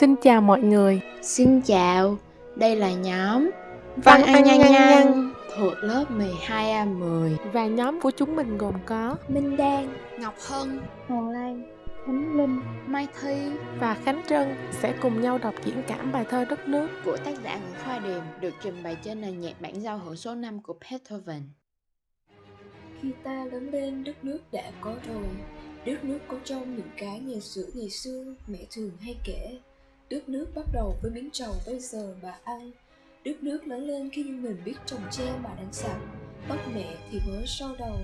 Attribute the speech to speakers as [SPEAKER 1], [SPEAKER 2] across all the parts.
[SPEAKER 1] Xin chào mọi người.
[SPEAKER 2] Xin chào, đây là nhóm
[SPEAKER 1] Văn Ăn Nhanh Nhanh
[SPEAKER 2] thuộc lớp 12A10
[SPEAKER 1] và nhóm của chúng mình gồm có
[SPEAKER 3] Minh Đan,
[SPEAKER 2] Ngọc Hân,
[SPEAKER 3] Hoàng Lan, Khánh Linh
[SPEAKER 2] Mai Thi.
[SPEAKER 1] Và Khánh Trân sẽ cùng nhau đọc diễn cảm bài thơ Đất nước.
[SPEAKER 2] Của tác giả Nguyễn Khoa Điềm được trình bày trên nền nhạc bản giao hưởng số 5 của Beethoven.
[SPEAKER 4] Khi ta lớn lên đất nước đã có rồi. Đất nước có trong những cái ngày xưa ngày xưa mẹ thường hay kể Đất nước bắt đầu với miếng trầu bây giờ bà ăn. Đất nước lớn lên khi như mình biết trồng tre mà đánh sạch Tóc mẹ thì mới sau đầu.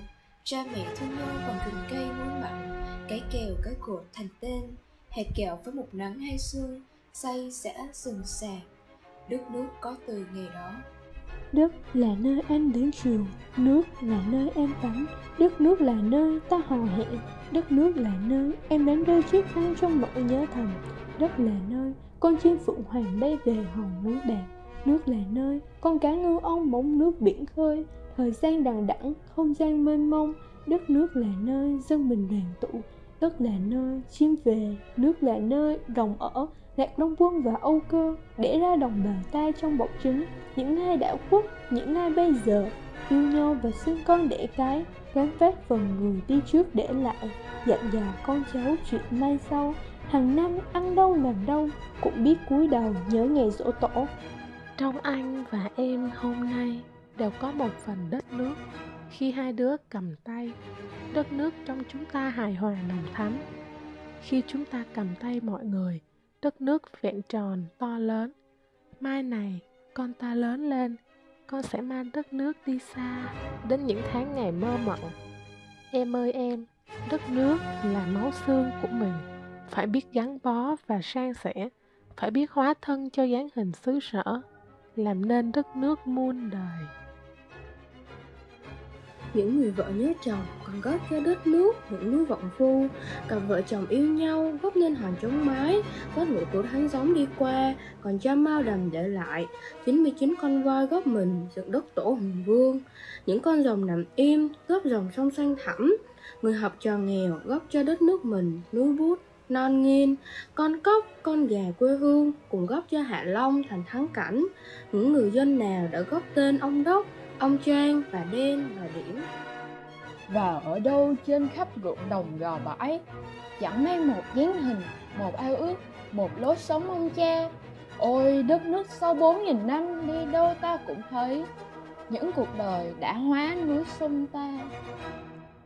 [SPEAKER 4] Cha mẹ thương nhau bằng cành cây muối mặn. Cái kèo cái cột thành tên. Hạt kẹo với một nắng hay sương Say sẽ sừng sạc. Đất nước có từ ngày đó.
[SPEAKER 3] Đất là nơi anh đến trường Nước là nơi em tắm Đất nước là nơi ta hò hẹn Đất nước là nơi em đánh rơi chiếc khăn trong nỗi nhớ thầm Đất là nơi con chim phượng hoàng bay về hòn núi bạc Nước là nơi con cá ngư ông bóng nước biển khơi Thời gian đằng đẵng, không gian mênh mông Đất nước là nơi dân mình đoàn tụ Đất là nơi chim về Nước là nơi rồng ở Lạc Đông Quân và Âu Cơ để ra đồng bào ta trong bọc trứng. Những ai đã khuất, những ai bây giờ yêu nhau và sinh con đẻ cái gắn vác phần người đi trước để lại. Dặn dò con cháu chuyện mai sau hàng năm ăn đâu làm đâu cũng biết cúi đầu nhớ ngày dỗ tổ.
[SPEAKER 1] Trong anh và em hôm nay đều có một phần đất nước. Khi hai đứa cầm tay Đất nước trong chúng ta hài hòa nồng thắm. Khi chúng ta cầm tay mọi người Đất nước vẹn tròn to lớn. Mai này, con ta lớn lên, con sẽ mang đất nước đi xa đến những tháng ngày mơ mộng. Em ơi em, đất nước là máu xương của mình. Phải biết gắn bó và san sẻ, phải biết hóa thân cho dáng hình xứ sở, làm nên đất nước muôn đời
[SPEAKER 5] những người vợ nhớ chồng còn góp cho đất nước những núi vọng phu cặp vợ chồng yêu nhau, góp nên hòn chống mái có ngựa của tháng gióng đi qua, còn cha mao đầm để lại. 99 con voi góp mình dựng đất tổ hùng vương. Những con rồng nằm im, góp dòng sông xanh thẳm. Người học trò nghèo góp cho đất nước mình núi bút, non nghiên con cốc con gà quê hương cùng góp cho hạ long thành thắng cảnh. Những người dân nào đã góp tên ông đốc ông Trang và Đen và Điểm.
[SPEAKER 6] Và ở đâu trên khắp ruộng đồng gò bãi Chẳng mang một dáng hình, một ao ước, một lối sống ông cha. Ôi đất nước sau bốn nghìn năm đi đâu ta cũng thấy Những cuộc đời đã hóa núi sông ta.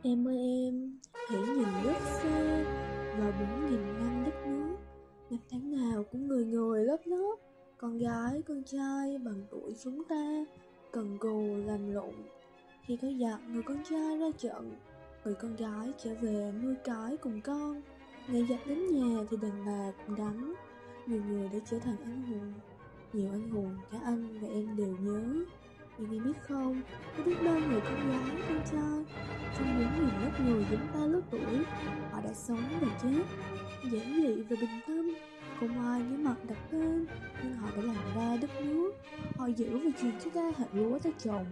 [SPEAKER 7] Em ơi em, hãy nhìn nước xa Vào bốn nghìn năm đất nước. Năm tháng nào cũng người người lớp lớp Con gái, con trai bằng tuổi chúng ta cần cù làm lụng. Khi có giặc, người con trai ra trận. Người con gái trở về nuôi cái cùng con. Ngày giặc đến nhà thì đàn bà cũng đánh. Nhiều người đã trở thành anh hùng. Nhiều anh hùng, cả anh và em đều nhớ. Nhưng em biết không, có biết bao người con gái, con trai, trong những nghìn lớp người chúng ta lớp tuổi, họ đã sống và chết. Giản dị và bình tâm, không ai nhớ mặt đặt tên, nhưng họ đã làm họ giữ và truyền cho ta hạt lúa ta trồng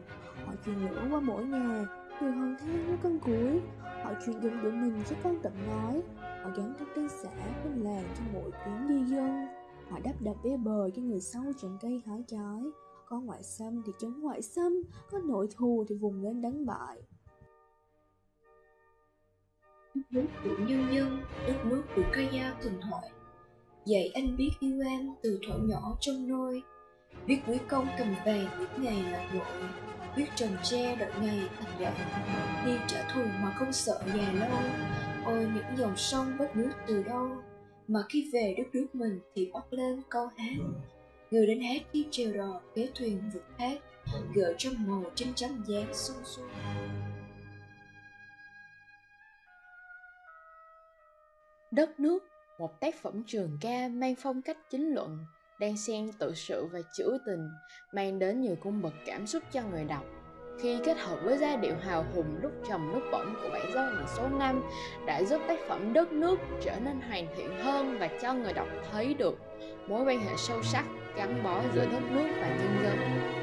[SPEAKER 7] họ truyền lửa qua mỗi nhà từ hòn than với con cuối, họ truyền dụng của mình cho con tận nói họ gắn các tên xã bên làng cho mỗi chuyến đi dân. Họ đắp đập bê bờ cho người sau trồng cây hái trái. Có ngoại xâm thì chống ngoại xâm có nội thù thì vùng lên đánh bại.
[SPEAKER 4] Đất nước của nhân dân, đất nước của cây gia tình thoại dạy anh biết yêu em từ thuở nhỏ trong nôi biết quý công cầm về biết ngày lạc đội biết trần tre đợi ngày thành đại đi trả thù mà không sợ già lâu. Ôi những dòng sông bất nước từ đâu. Mà khi về đất nước mình thì bắt lên câu hát. Người đến hát khi trèo đò kế thuyền vượt thác gợi trong màu trên trắng dáng sung xuân
[SPEAKER 2] Đất nước, một tác phẩm trường ca mang phong cách chính luận, đang xen tự sự và trữ tình, mang đến nhiều cung bậc cảm xúc cho người đọc. Khi kết hợp với giai điệu hào hùng lúc trầm lúc bổng của bản giao hưởng số 5 đã giúp tác phẩm Đất nước trở nên hoàn thiện hơn và cho người đọc thấy được mối quan hệ sâu sắc gắn bó giữa đất nước và nhân dân.